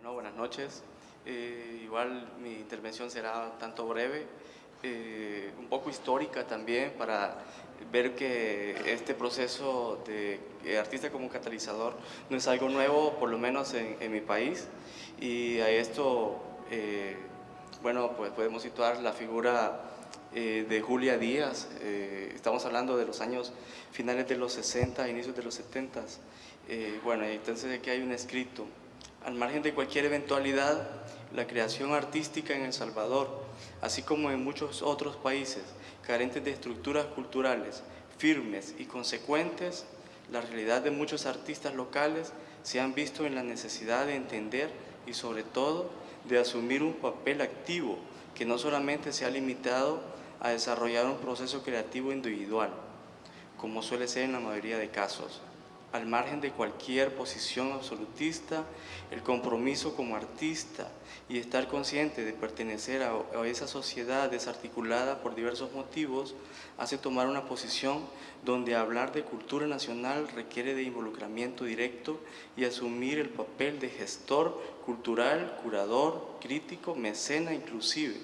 Bueno, buenas noches. Eh, igual mi intervención será tanto breve, eh, un poco histórica también para ver que este proceso de artista como catalizador no es algo nuevo, por lo menos en, mi país, y a esto, eh, bueno, pues podemos situar la figura de Julia Díaz, estamos hablando de los años finales de los 60, inicios de los 70, bueno, entonces aquí hay un escrito al margen de cualquier eventualidad, la creación artística en El Salvador, así como en muchos otros países carentes de estructuras culturales firmes y consecuentes, la realidad de muchos artistas locales se han visto en la necesidad de entender y sobre todo de asumir un papel activo que no solamente se ha limitado a desarrollar un proceso creativo individual, como suele ser en la mayoría de casos, al margen de cualquier posición absolutista, el compromiso como artista y estar consciente de pertenecer a, esa sociedad desarticulada por diversos motivos, hace tomar una posición donde hablar de cultura nacional requiere de involucramiento directo y asumir el papel de gestor cultural, curador, crítico, mecena inclusive.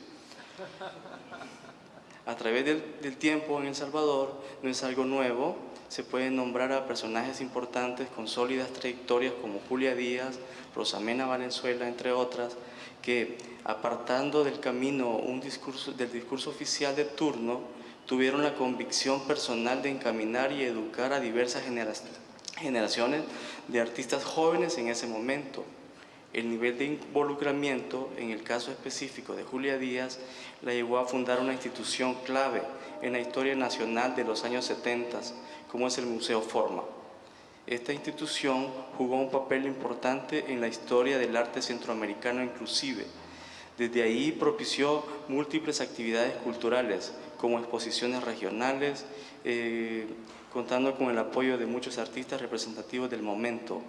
A través del, tiempo en El Salvador no es algo nuevo, se pueden nombrar a personajes importantes con sólidas trayectorias como Julia Díaz, Rosamena Valenzuela, entre otras, que apartando del camino un discurso, del discurso oficial de turno, tuvieron la convicción personal de encaminar y educar a diversas generaciones de artistas jóvenes en ese momento. El nivel de involucramiento, en el caso específico de Julia Díaz, la llevó a fundar una institución clave en la historia nacional de los años 70, como es el Museo Forma. Esta institución jugó un papel importante en la historia del arte centroamericano inclusive. Desde ahí propició múltiples actividades culturales, como exposiciones regionales, eh, contando con el apoyo de muchos artistas representativos del momento.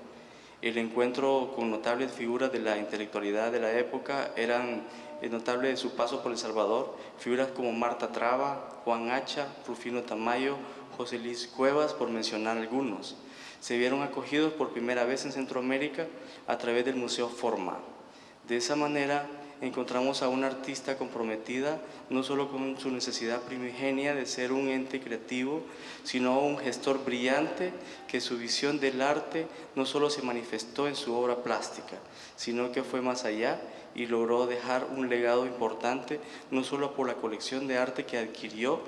El encuentro con notables figuras de la intelectualidad de la época eran notables de su paso por El Salvador, figuras como Marta Traba, Juan Hacha, Rufino Tamayo, José Luis Cuevas, por mencionar algunos. Se vieron acogidos por primera vez en Centroamérica a través del Museo Forma. De esa manera encontramos a una artista comprometida no solo con su necesidad primigenia de ser un ente creativo, sino un gestor brillante que su visión del arte no solo se manifestó en su obra plástica, sino que fue más allá y logró dejar un legado importante no solo por la colección de arte que adquirió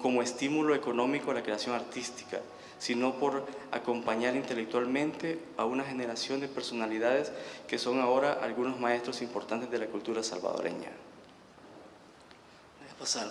como estímulo económico a la creación artística, sino por acompañar intelectualmente a una generación de personalidades que son ahora algunos maestros importantes de la cultura salvadoreña. Voy a pasar.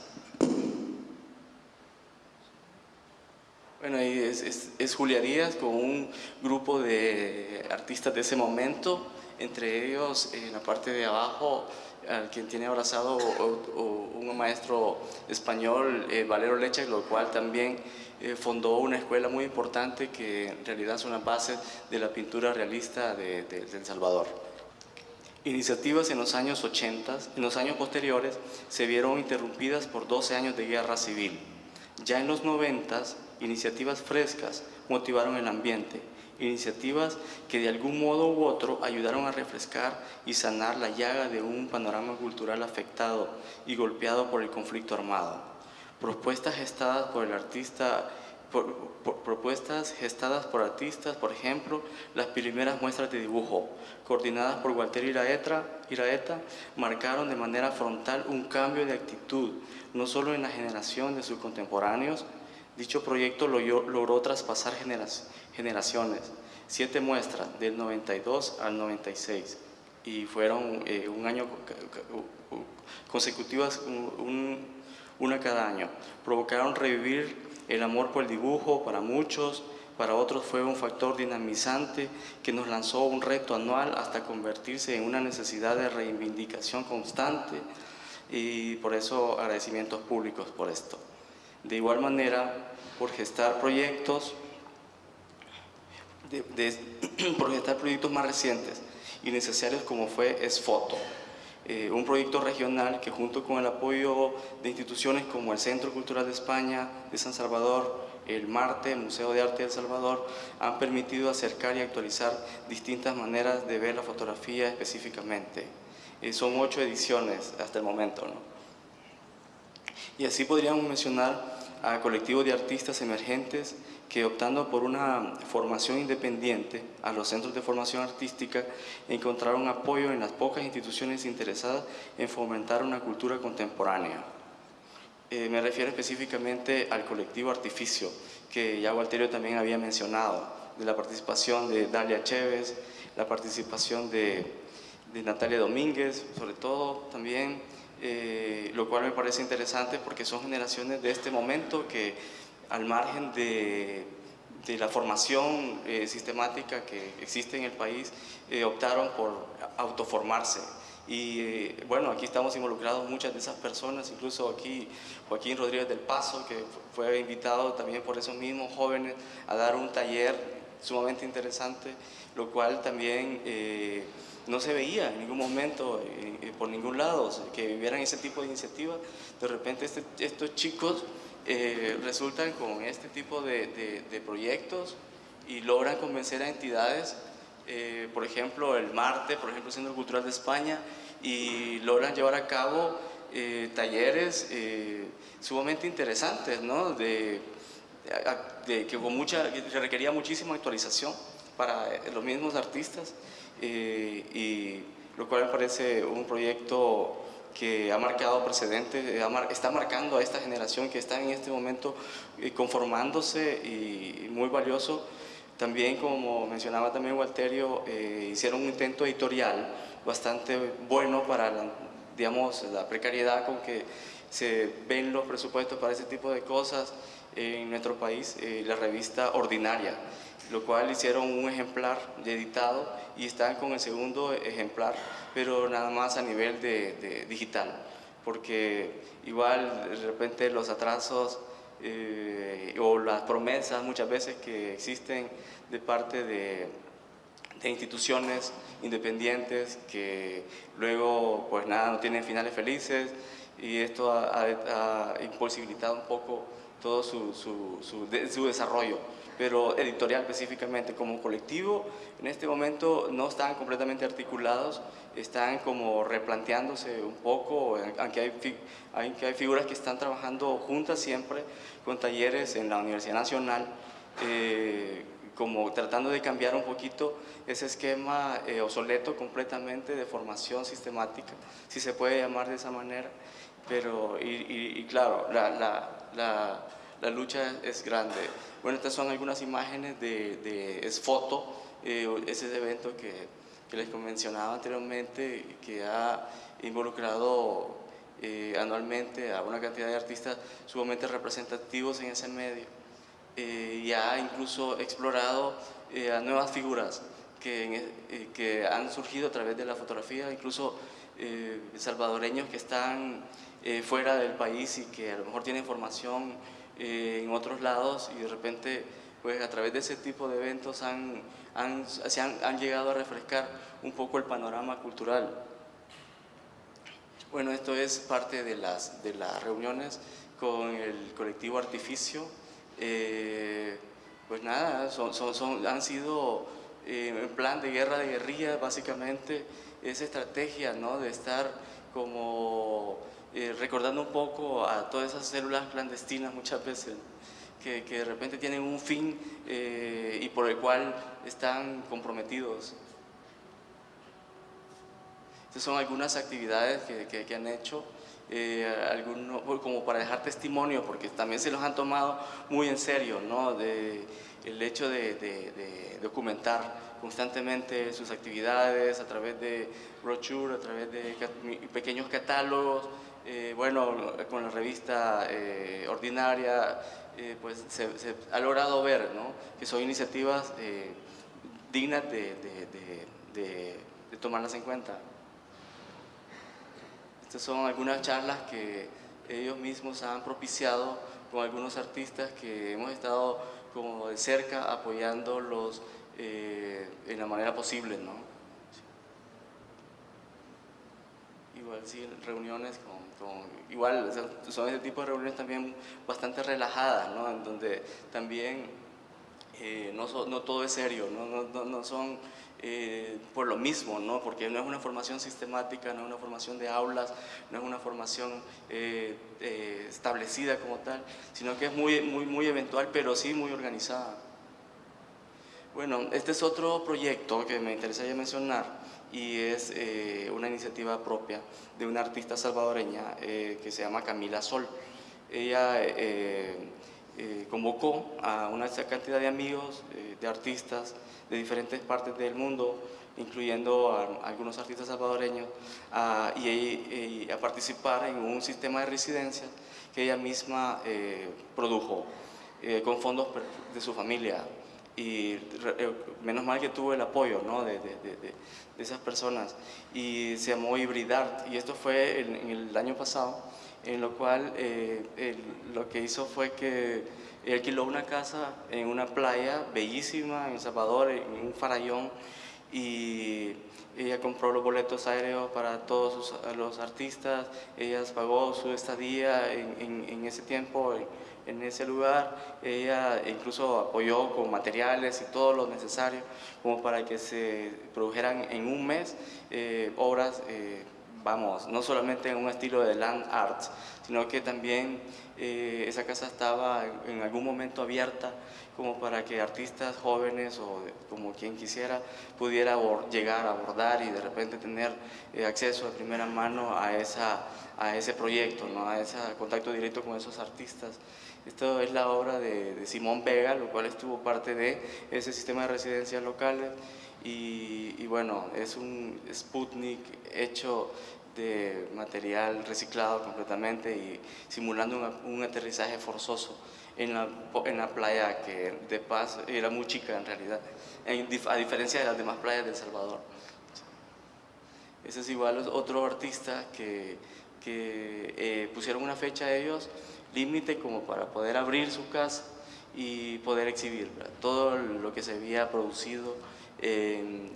Bueno, ahí es, Julia Díaz con un grupo de artistas de ese momento, entre ellos en la parte de abajo, al quien tiene abrazado un maestro español, eh, Valero Leche, lo cual también eh, fundó una escuela muy importante que en realidad son las bases de la pintura realista de, El Salvador. Iniciativas en los años 80, en los años posteriores, se vieron interrumpidas por 12 años de guerra civil. Ya en los 90, iniciativas frescas motivaron el ambiente, iniciativas que de algún modo u otro ayudaron a refrescar y sanar la llaga de un panorama cultural afectado y golpeado por el conflicto armado propuestas gestadas por el artista, propuestas gestadas por artistas, por ejemplo, las primeras muestras de dibujo, coordinadas por Walter Iraeta, Iraeta, marcaron de manera frontal un cambio de actitud, no solo en la generación de sus contemporáneos, dicho proyecto logró, traspasar generaciones, siete muestras del 92 al 96, y fueron eh, un año consecutivas, un, una cada año. Provocaron revivir el amor por el dibujo para muchos, para otros fue un factor dinamizante que nos lanzó un reto anual hasta convertirse en una necesidad de reivindicación constante y por eso agradecimientos públicos por esto. De igual manera, por gestar proyectos, por gestar proyectos más recientes y necesarios como fue Esfoto, eh, un proyecto regional que junto con el apoyo de instituciones como el Centro Cultural de España de San Salvador, el MARTE, Museo de Arte de El Salvador, han permitido acercar y actualizar distintas maneras de ver la fotografía específicamente. Eh, son ocho ediciones hasta el momento. Y así podríamos mencionar a colectivos de artistas emergentes que optando por una formación independiente a los centros de formación artística encontraron apoyo en las pocas instituciones interesadas en fomentar una cultura contemporánea. Eh, me refiero específicamente al colectivo Artificio, que ya Walterio también había mencionado, de la participación de Dalia Chévez, la participación de, Natalia Domínguez, sobre todo también, eh, lo cual me parece interesante porque son generaciones de este momento que al margen de, de la formación eh, sistemática que existe en el país, optaron por autoformarse y eh, bueno, aquí estamos involucrados muchas de esas personas, incluso aquí Joaquín Rodríguez del Paso, que fue invitado también por esos mismos jóvenes a dar un taller sumamente interesante, lo cual también eh, no se veía en ningún momento, eh, por ningún lado, que vivieran ese tipo de iniciativas. De repente este, estos chicos resultan con este tipo de, proyectos y logran convencer a entidades eh, por ejemplo, el Marte, por ejemplo, el Centro Cultural de España, y logran llevar a cabo eh, talleres eh, sumamente interesantes, ¿no? De, que, con mucha, que requería muchísima actualización para los mismos artistas, y lo cual me parece un proyecto que ha marcado precedentes, está marcando a esta generación que está en este momento conformándose y muy valioso. También, como mencionaba también Walterio, eh, hicieron un intento editorial bastante bueno para, la, digamos, la precariedad con que se ven los presupuestos para ese tipo de cosas en nuestro país, eh, la revista Ordinaria, lo cual hicieron un ejemplar editado y están con el segundo ejemplar, pero nada más a nivel de digital, porque igual de repente los atrasos eh, o las promesas muchas veces que existen de parte de, instituciones independientes que luego pues nada, no tienen finales felices y esto ha, imposibilitado un poco todo su, su, su desarrollo pero editorial específicamente como colectivo, en este momento no están completamente articulados, están como replanteándose un poco, aunque hay, hay figuras que están trabajando juntas siempre con talleres en la Universidad Nacional, eh, como tratando de cambiar un poquito ese esquema eh, obsoleto completamente de formación sistemática, si se puede llamar de esa manera, pero y, claro, la, la, la, la lucha es grande. Bueno, estas son algunas imágenes de, de es foto, eh, ese evento que, que, les mencionaba anteriormente, que ha involucrado eh, anualmente a una cantidad de artistas sumamente representativos en ese medio eh, y ha incluso explorado a nuevas figuras que, que, han surgido a través de la fotografía, incluso salvadoreños que están fuera del país y que a lo mejor tienen formación eh, en otros lados y de repente pues a través de ese tipo de eventos han, han, se han, han llegado a refrescar un poco el panorama cultural. Bueno, esto es parte de las, de las reuniones con el colectivo Artificio. Eh, pues nada, son, son, han sido eh, en plan de guerra de guerrillas, básicamente, esa estrategia ¿no? de estar como recordando un poco a todas esas células clandestinas muchas veces, que, que de repente tienen un fin eh, y por el cual están comprometidos. Estas son algunas actividades que, que, han hecho, eh, algunos, como para dejar testimonio, porque también se los han tomado muy en serio, ¿no? de, el hecho de, de documentar constantemente sus actividades a través de brochures, a través de pequeños catálogos, eh, bueno, con la revista eh, ordinaria, eh, pues se, ha logrado ver que son iniciativas dignas de, de, tomarlas en cuenta. Estas son algunas charlas que ellos mismos han propiciado con algunos artistas que hemos estado como de cerca apoyándolos en la manera posible. ¿no? Igual sí, reuniones con, igual son ese tipo de reuniones también bastante relajadas, ¿no? En donde también eh, no, no, todo es serio, no, no, no son eh, por lo mismo, ¿no? porque no es una formación sistemática, no es una formación de aulas, no es una formación eh, eh, establecida como tal, sino que es muy, muy, muy eventual, pero sí muy organizada. Bueno, este es otro proyecto que me interesaría mencionar y es una iniciativa propia de una artista salvadoreña que se llama Camila Sol. Ella convocó a una cantidad de amigos, de artistas, de diferentes partes del mundo, incluyendo algunos artistas salvadoreños, a, y, a participar en un sistema de residencia que ella misma eh, produjo eh, con fondos de su familia. Y eh, menos mal que tuvo el apoyo ¿no? de, de, de, esas personas. Y se llamó Hibridar, y esto fue en, en el año pasado, en lo cual lo que hizo fue que alquiló una casa en una playa bellísima en El Salvador, en un farallón, y ella compró los boletos aéreos para todos los artistas, ella pagó su estadía en, en, ese tiempo, en, ese lugar, ella incluso apoyó con materiales y todo lo necesario como para que se produjeran en un mes eh, obras eh, vamos, no solamente en un estilo de land art, sino que también eh, esa casa estaba en, algún momento abierta como para que artistas jóvenes o como quien quisiera pudiera llegar a abordar y de repente tener eh, acceso de primera mano a, esa, a ese proyecto, ¿no? a ese contacto directo con esos artistas. Esto es la obra de, de Simón Vega, lo cual estuvo parte de ese sistema de residencias locales y, bueno, es un Sputnik hecho de material reciclado completamente y simulando un, aterrizaje forzoso en la, en la, playa que de Paz era muy chica en realidad, a diferencia de las demás playas de El Salvador. Ese es igual otro artista que, que eh, pusieron una fecha a ellos, límite como para poder abrir su casa y poder exhibir todo lo que se había producido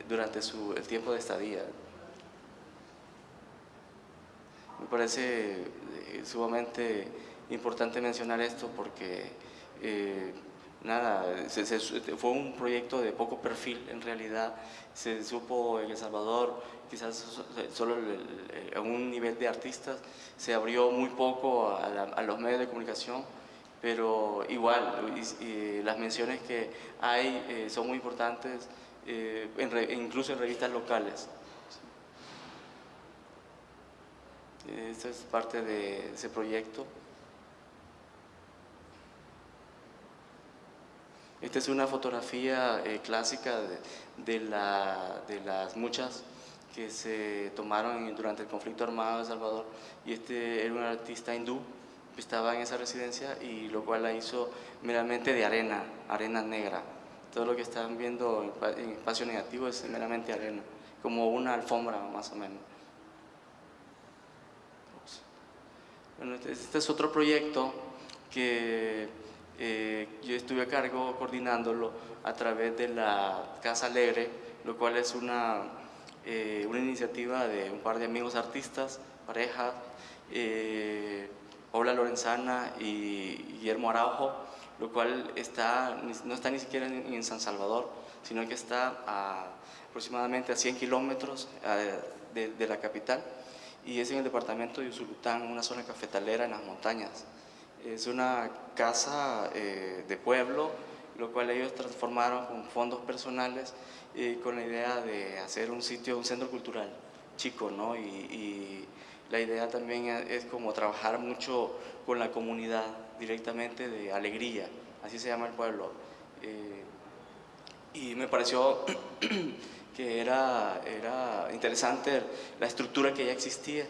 durante su, el tiempo de estadía. Me parece eh, sumamente importante mencionar esto porque eh, nada, fue un proyecto de poco perfil en realidad, se supo en El Salvador, quizás solo a un nivel de artistas, se abrió muy poco a, los medios de comunicación, pero igual, las menciones que hay eh, son muy importantes, eh, incluso en revistas locales. Esta es parte de ese proyecto. Esta es una fotografía eh, clásica de, la, de, las muchas que se tomaron durante el conflicto armado de El Salvador. Y este era un artista hindú que estaba en esa residencia y lo cual la hizo meramente de arena, arena negra. Todo lo que están viendo en espacio negativo es meramente arena, como una alfombra más o menos. Bueno, este, este es otro proyecto que eh, yo estuve a cargo coordinándolo a través de la Casa Alegre, lo cual es una, eh, una iniciativa de un par de amigos artistas, pareja, eh, Paula Lorenzana y Guillermo Araujo, lo cual está, no está ni siquiera en, San Salvador, sino que está aproximadamente a 100 kilómetros de, la capital y es en el departamento de Usulután, una zona cafetalera en las montañas. Es una casa eh, de pueblo, lo cual ellos transformaron con fondos personales y con la idea de hacer un sitio, un centro cultural chico, ¿no? y la idea también es como trabajar mucho con la comunidad directamente de alegría, así se llama el pueblo. Eh, y me pareció que era, era interesante la estructura que ya existía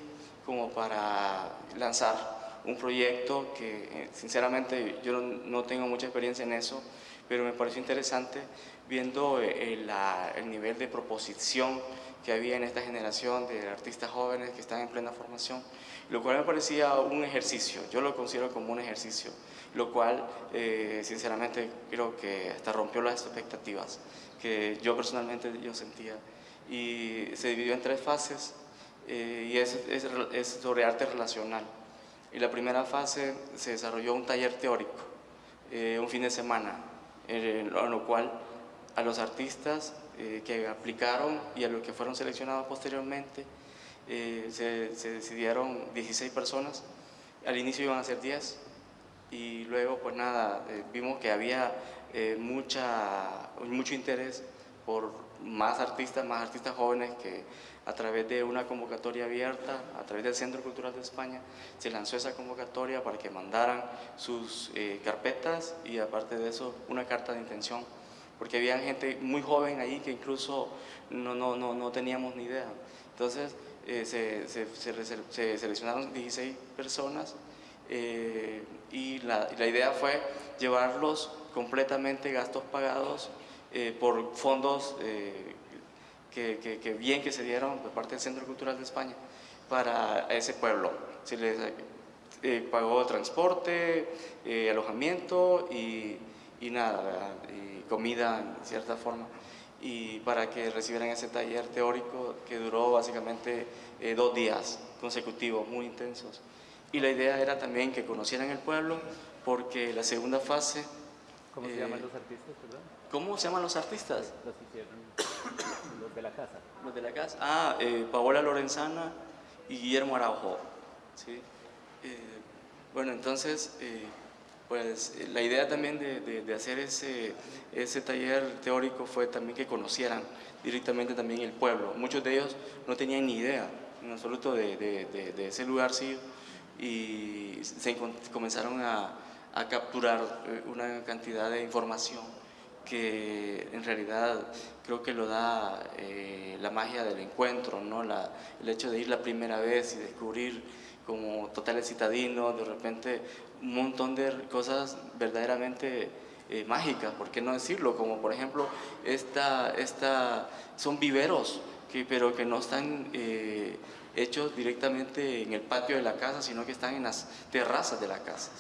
como para lanzar un proyecto que eh, sinceramente yo no, tengo mucha experiencia en eso, pero me pareció interesante viendo eh, el, el nivel de proposición que había en esta generación de artistas jóvenes que están en plena formación, lo cual me parecía un ejercicio, yo lo considero como un ejercicio, lo cual eh, sinceramente creo que hasta rompió las expectativas que yo personalmente yo sentía y se dividió en tres fases. eh, y es, es, sobre arte relacional. Y la primera fase se desarrolló un taller teórico, eh, un fin de semana, en lo cual a los artistas eh, que aplicaron y a los que fueron seleccionados posteriormente se, se, decidieron 16 personas, al inicio iban a ser 10 y luego pues nada, vimos que había mucha, mucho interés por más artistas, más artistas jóvenes que a través de una convocatoria abierta, a través del Centro Cultural de España, se lanzó esa convocatoria para que mandaran sus eh, carpetas y aparte de eso una carta de intención, porque había gente muy joven ahí que incluso no, no, no, no teníamos ni idea. Entonces eh, se, se, se, seleccionaron 16 personas eh, y la, la idea fue llevarlos completamente gastos pagados por fondos que, bien que se dieron por parte del Centro Cultural de España para ese pueblo. Se les eh, pagó transporte, eh, alojamiento y, y nada, y comida en cierta forma, y para que recibieran ese taller teórico que duró básicamente eh, dos días consecutivos, muy intensos. Y la idea era también que conocieran el pueblo, porque la segunda fase... ¿Cómo se llaman los artistas, perdón? ¿Cómo se llaman los artistas? Los hicieron de la casa. Los de la casa. Ah, eh, Paola Lorenzana y Guillermo Araujo. ¿sí? Eh, bueno, entonces, eh, pues la idea también de, de, hacer ese, ese taller teórico fue también que conocieran directamente también el pueblo. Muchos de ellos no tenían ni idea en absoluto de, de ese lugar sí y se comenzaron a, a capturar una cantidad de información que en realidad creo que lo da eh, la magia del encuentro, ¿no? El hecho de ir la primera vez y descubrir como totales citadinos, de repente un montón de cosas verdaderamente eh, mágicas, ¿por qué no decirlo? Como por ejemplo, esta, esta, son viveros, que, pero que no están eh, hechos directamente en el patio de la casa, sino que están en las terrazas de la casa.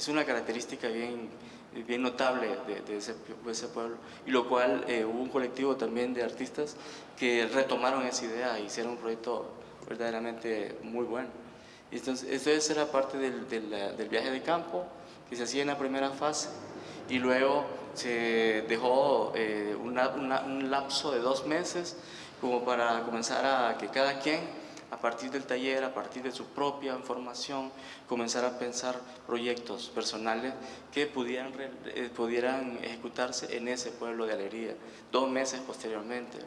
Es una característica bien bien notable de, ese, pueblo, y lo cual eh, hubo un colectivo también de artistas que retomaron esa idea e hicieron un proyecto verdaderamente muy bueno. Y entonces, esto era parte del, del, viaje de campo que se hacía en la primera fase y luego se dejó eh, un lapso de dos meses como para comenzar a que cada quien a partir del taller, a partir de su propia información, comenzar a pensar proyectos personales que pudieran, eh, pudieran ejecutarse en ese pueblo de Alegría, dos meses posteriormente.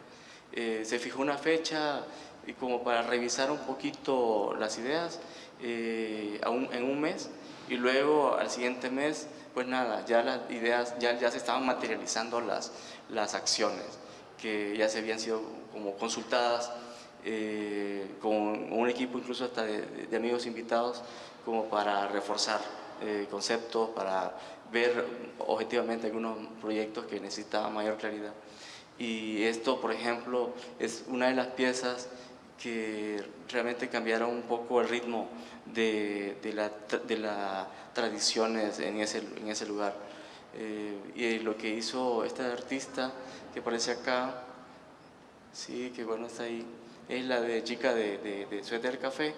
Eh, se fijó una fecha y como para revisar un poquito las ideas eh, en un mes y luego al siguiente mes, pues nada, ya las ideas, ya, ya se estaban materializando las, las acciones que ya se habían sido como consultadas eh, con un equipo incluso hasta de, amigos invitados como para reforzar eh, conceptos, para ver objetivamente algunos proyectos que necesitaban mayor claridad. Y esto, por ejemplo, es una de las piezas que realmente cambiaron un poco el ritmo de, de las de la tradiciones en ese, en ese lugar. Eh, y lo que hizo esta artista que aparece acá, sí, que bueno, está ahí, es la de chica de, de, de Suéter Café,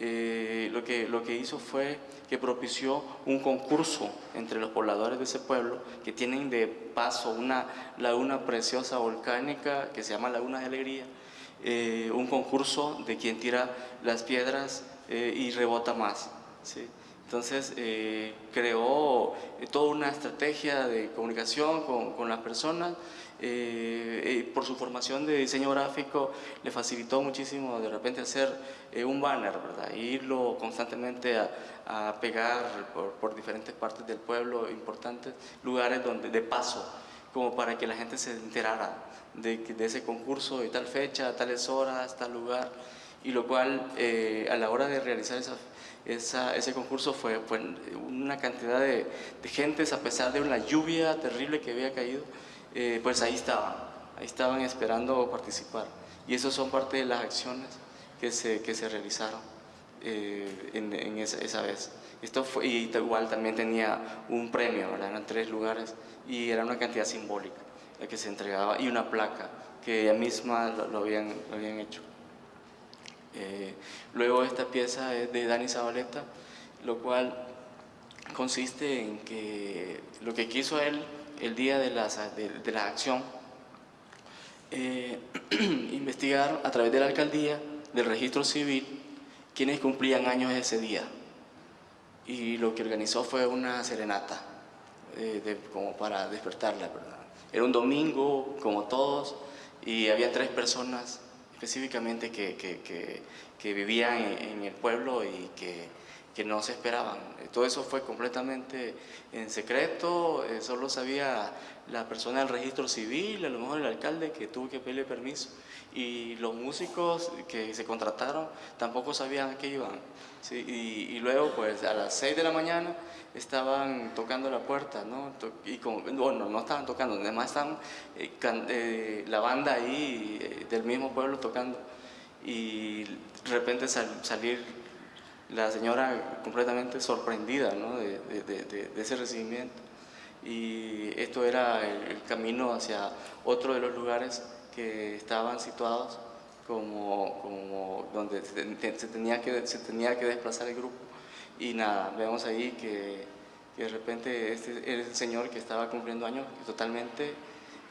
eh, lo, que, lo que hizo fue que propició un concurso entre los pobladores de ese pueblo que tienen de paso una laguna preciosa volcánica que se llama Laguna de Alegría, eh, un concurso de quien tira las piedras eh, y rebota más. ¿sí? Entonces creó toda una estrategia de comunicación con, con las personas eh, eh, por su formación de diseño gráfico le facilitó muchísimo de repente hacer eh, un banner, ¿verdad? E irlo constantemente a, pegar por, diferentes partes del pueblo, importantes lugares donde, de paso, como para que la gente se enterara de, de ese concurso de tal fecha, a tales horas, tal lugar, y lo cual a la hora de realizar esa, esa, ese concurso fue, fue una cantidad de, de gentes, a pesar de una lluvia terrible que había caído, eh, pues ahí estaban, ahí estaban esperando participar. Y eso son parte de las acciones que se, que se realizaron eh, en, esa, vez. Esto fue, y igual también tenía un premio, eran tres lugares y era una cantidad simbólica la que se entregaba y una placa que ella misma lo, habían, lo habían hecho. Eh, luego esta pieza es de Dani Zabaleta, lo cual consiste en que lo que quiso él el día de la, de, la acción, eh, investigar a través de la alcaldía, del registro civil, quienes cumplían años ese día. Y lo que organizó fue una serenata, eh, como para despertarla, ¿verdad? Era un domingo, como todos, y había tres personas específicamente que, que, vivían en, el pueblo y que, no se esperaban. Todo eso fue completamente en secreto, eh, solo sabía la persona del registro civil, a lo mejor el alcalde que tuvo que pedirle permiso, y los músicos que se contrataron tampoco sabían a qué iban. y, y, luego, pues a las 6 de la mañana, estaban tocando la puerta, ¿no? Y bueno, no estaban tocando, además estaban eh, eh, la banda ahí eh, del mismo pueblo tocando y de repente salir la señora completamente sorprendida ¿no? de, de, de, ese recibimiento y esto era el, camino hacia otro de los lugares que estaban situados como, como donde se, tenía que, se tenía que desplazar el grupo y nada, vemos ahí que, de repente este es el señor que estaba cumpliendo años totalmente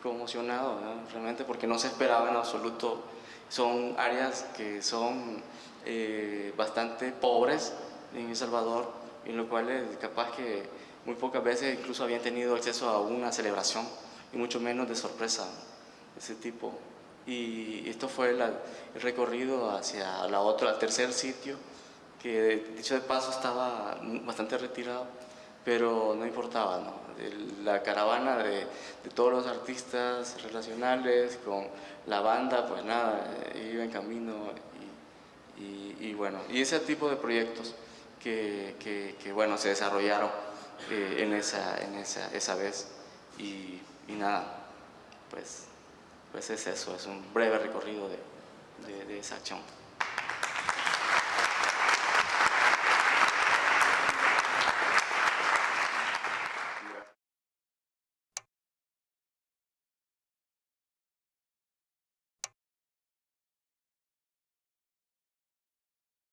conmocionado, realmente porque no se esperaba en absoluto. Son áreas que son eh, bastante pobres en El Salvador, en lo cual es capaz que muy pocas veces incluso habían tenido acceso a una celebración, y mucho menos de sorpresa de ese tipo. Y esto fue el recorrido hacia la otra, el tercer sitio, que dicho de paso estaba bastante retirado, pero no importaba, ¿no? La caravana de, todos los artistas relacionales con la banda, pues nada, eh, iba en camino y, bueno, y ese tipo de proyectos que, bueno, se desarrollaron eh, en, esa, en esa, esa vez y, nada, pues, pues es eso, es un breve recorrido de, de esa acción.